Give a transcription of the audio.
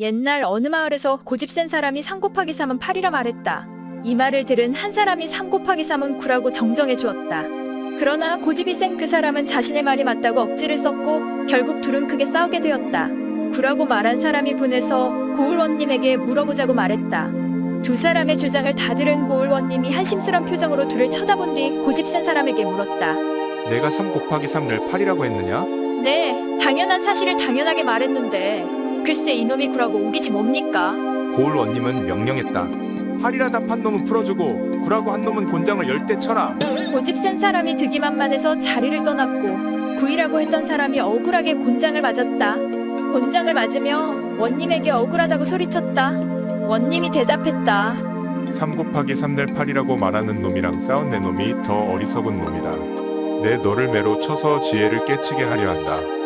옛날 어느 마을에서 고집 센 사람이 3 곱하기 3은 8이라 말했다. 이 말을 들은 한 사람이 3 곱하기 3은 9라고 정정해 주었다. 그러나 고집이 센 그 사람은 자신의 말이 맞다고 억지를 썼고 결국 둘은 크게 싸우게 되었다. 9라고 말한 사람이 분해서 고을원님에게 물어보자고 말했다. 두 사람의 주장을 다 들은 고을원님이 한심스런 표정으로 둘을 쳐다본 뒤 고집 센 사람에게 물었다. 내가 3 곱하기 3을 8이라고 했느냐? 네, 당연한 사실을 당연하게 말했는데 글쎄 이놈이 구라고 우기지 뭡니까? 고을 원님은 명령했다. 8이라다 판 놈은 풀어주고 9라고 한 놈은 곤장을 열대 쳐라. 고집 센 사람이 득이만만해서 자리를 떠났고 구이라고 했던 사람이 억울하게 곤장을 맞았다. 곤장을 맞으며 원님에게 억울하다고 소리쳤다. 원님이 대답했다. 3 곱하기 3를 8이라고 말하는 놈이랑 싸운 내 놈이 더 어리석은 놈이다. 내 너를 매로 쳐서 지혜를 깨치게 하려 한다.